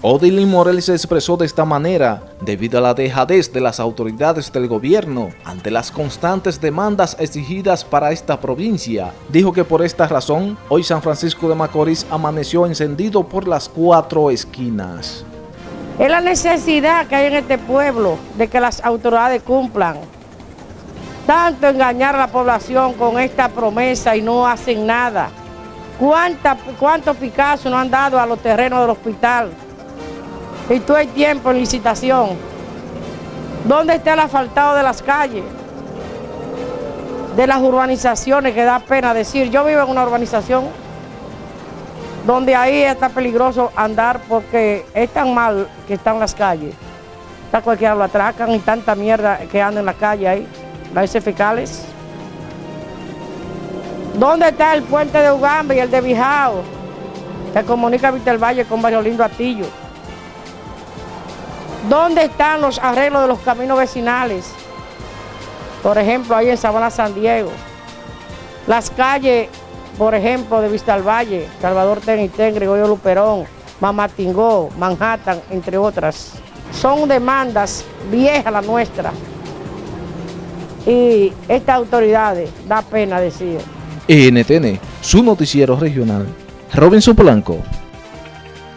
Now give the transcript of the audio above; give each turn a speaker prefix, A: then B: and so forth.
A: Odilín Morel se expresó de esta manera debido a la dejadez de las autoridades del gobierno ante las constantes demandas exigidas para esta provincia. Dijo que por esta razón, hoy San Francisco de Macorís amaneció encendido por las cuatro esquinas.
B: Es la necesidad que hay en este pueblo de que las autoridades cumplan. Tanto engañar a la población con esta promesa y no hacen nada. ¿Cuántos Picasso no han dado a los terrenos del hospital? Y todo el tiempo en licitación. ¿Dónde está el asfaltado de las calles? De las urbanizaciones, que da pena decir. Yo vivo en una urbanización donde ahí está peligroso andar porque es tan mal que están las calles. Está cualquiera lo atracan y tanta mierda que anda en la calle ahí, las fecales. ¿Dónde está el puente de Ugambe y el de Bijao? Que comunica Víctor Valle con Barrio Lindo Atillo. ¿Dónde están los arreglos de los caminos vecinales? Por ejemplo, ahí en Sabana San Diego. Las calles, por ejemplo, de Vista al Valle, Salvador Tenitén, Gregorio Luperón, Mamatingó, Manhattan, entre otras. Son demandas viejas las nuestras. Y estas autoridades, da pena decir.
A: NTN, su noticiero regional. Robinson Polanco.